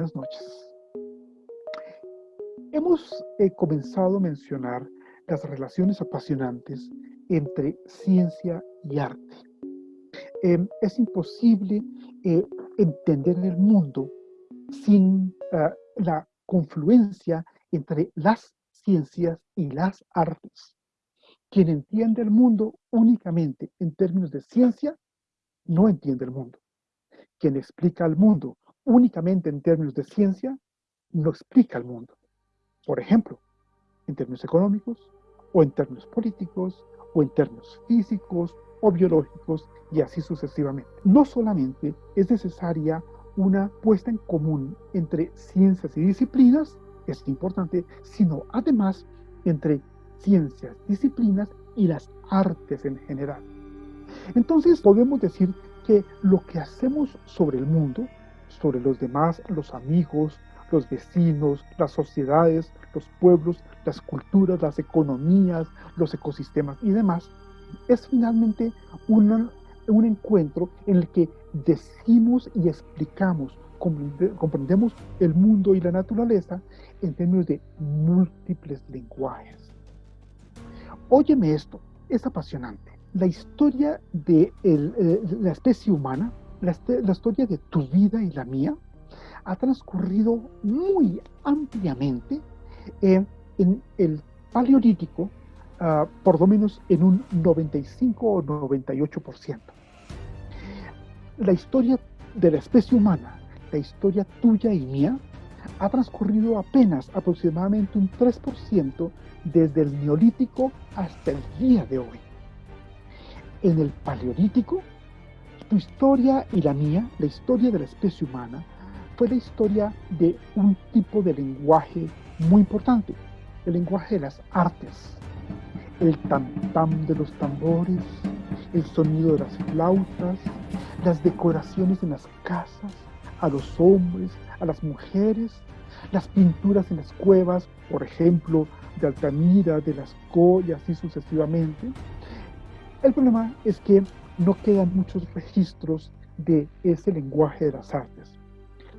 buenas noches. Hemos eh, comenzado a mencionar las relaciones apasionantes entre ciencia y arte. Em, es imposible eh, entender el mundo sin ah, la confluencia entre las ciencias y las artes. Quien entiende el mundo únicamente en términos de ciencia, no entiende el mundo. Quien explica el mundo únicamente en términos de ciencia, no explica el mundo. Por ejemplo, en términos económicos, o en términos políticos, o en términos físicos, o biológicos, y así sucesivamente. No solamente es necesaria una puesta en común entre ciencias y disciplinas, es importante, sino además entre ciencias, disciplinas y las artes en general. Entonces podemos decir que lo que hacemos sobre el mundo, sobre los demás, los amigos, los vecinos, las sociedades, los pueblos, las culturas, las economías, los ecosistemas y demás, es finalmente un encuentro en el que decimos y explicamos, comprendemos el mundo y la naturaleza en términos de múltiples lenguajes. Óyeme esto, es apasionante. La historia de eh, la especie humana, la, historia de tu vida y la mía, ha transcurrido muy ampliamente en el paleolítico, ah, por lo menos en un 95 o 98%. La historia de la especie humana, la historia tuya y mía, ha transcurrido apenas aproximadamente un 3% desde el neolítico hasta el día de hoy. En el paleolítico, tu historia y la mía, la historia de la especie humana, fue la historia de un tipo de lenguaje muy importante, el lenguaje de las artes. El tam-tam de los tambores, el sonido de las flautas, las decoraciones en las casas, a los hombres, a las mujeres, las pinturas en las cuevas, por ejemplo, de Altamira, de las y así sucesivamente. El problema es que no quedan muchos registros de ese lenguaje de las artes.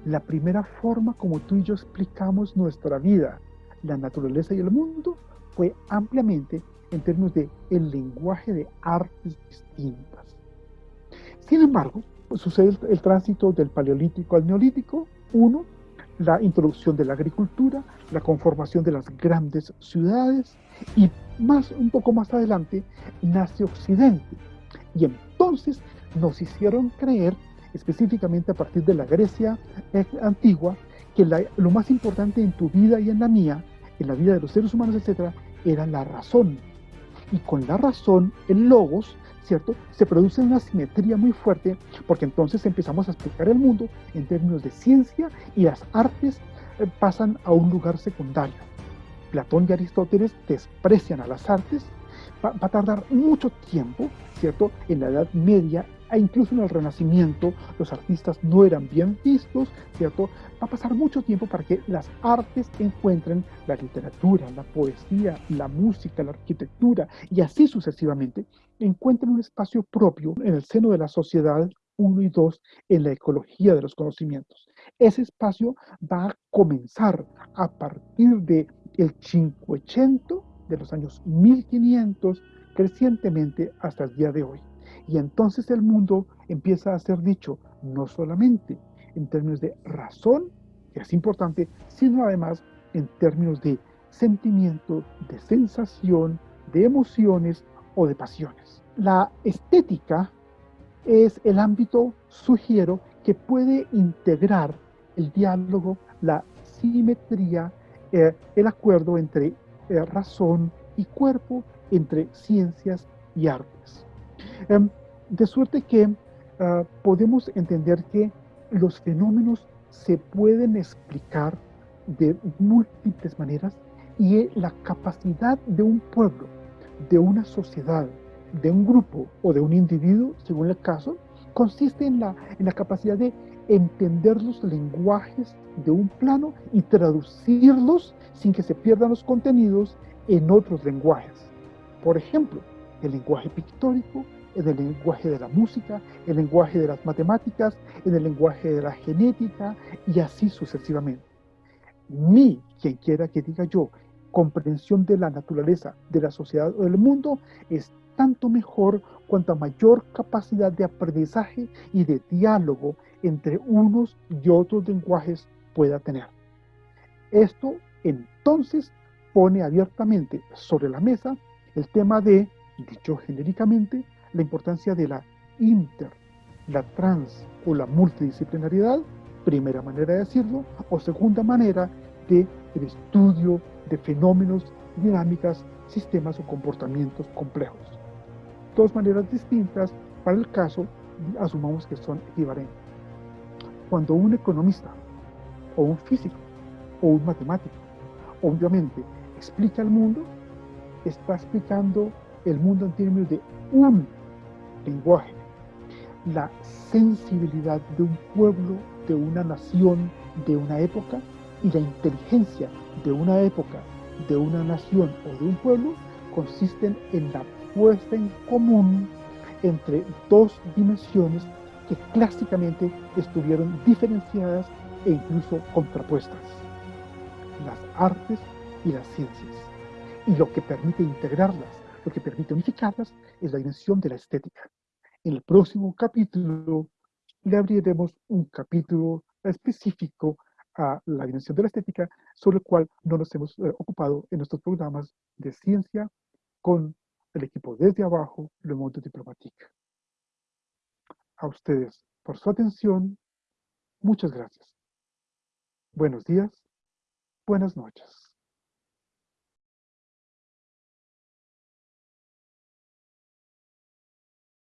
La primera forma como tú y yo explicamos nuestra vida, la naturaleza y el mundo fue ampliamente en términos de el lenguaje de artes distintas. Sin embargo, sucede el tránsito del paleolítico al neolítico. Uno, la introducción de la agricultura, la conformación de las grandes ciudades y más un poco más adelante nace Occidente. Y entonces nos hicieron creer, específicamente a partir de la Grecia eh, antigua, que lo más importante en tu vida y en la mía, en la vida de los seres humanos, etc., era la razón. Y con la razón, el logos, ¿cierto? Se produce una simetría muy fuerte porque entonces empezamos a explicar el mundo en términos de ciencia y las artes eh, pasan a un lugar secundario. Platón y Aristóteles desprecian a las artes, va, a tardar mucho tiempo, ¿cierto? En la Edad Media e incluso en el Renacimiento los artistas no eran bien vistos, ¿cierto? Va a pasar mucho tiempo para que las artes encuentren la literatura, la poesía, la música, la arquitectura y así sucesivamente, encuentren un espacio propio en el seno de la sociedad uno y dos en la ecología de los conocimientos. Ese espacio va a comenzar a partir de el 580 de los años 1500 crecientemente hasta el día de hoy. Y entonces el mundo empieza a ser dicho no solamente en términos de razón, que es importante, sino además en términos de sentimiento, de sensación, de emociones o de pasiones. La estética es el ámbito, sugiero, que puede integrar el diálogo, la simetría, eh, el acuerdo entre eh, razón y cuerpo, entre ciencias y artes. Em, de suerte que ah, podemos entender que los fenómenos se pueden explicar de múltiples maneras y la capacidad de un pueblo, de una sociedad, de un grupo o de un individuo, según el caso, consiste en la, en la capacidad de entender los lenguajes de un plano y traducirlos sin que se pierdan los contenidos en otros lenguajes. Por ejemplo, el lenguaje pictórico, en el lenguaje de la música, el lenguaje de las matemáticas, en el lenguaje de la genética y así sucesivamente. Mi, quien quiera que diga yo, comprensión de la naturaleza, de la sociedad o del mundo es tanto mejor cuanta mayor capacidad de aprendizaje y de diálogo entre unos y otros lenguajes pueda tener. Esto entonces pone abiertamente sobre la mesa el tema de, dicho genéricamente, la importancia de la inter, la trans o la multidisciplinariedad, primera manera de decirlo, o segunda manera de estudio de fenómenos, dinámicas, sistemas o comportamientos complejos. Dos maneras distintas para el caso, asumamos que son equivalentes. Cuando un economista, o un físico, o un matemático, obviamente explica el mundo, está explicando el mundo en términos de un lenguaje. La sensibilidad de un pueblo, de una nación, de una época, y la inteligencia de una época, de una nación o de un pueblo consisten en la puesta en común entre dos dimensiones que clásicamente estuvieron diferenciadas e incluso contrapuestas, las artes y las ciencias. Y lo que permite integrarlas, lo que permite unificarlas, es la dimensión de la estética. En el próximo capítulo le abriremos un capítulo específico a la dimensión de la estética, sobre el cual no nos hemos eh, ocupado en nuestros programas de ciencia con el equipo desde abajo, Le Monde Diplomatique. A ustedes por su atención, muchas gracias. Buenos días, buenas noches.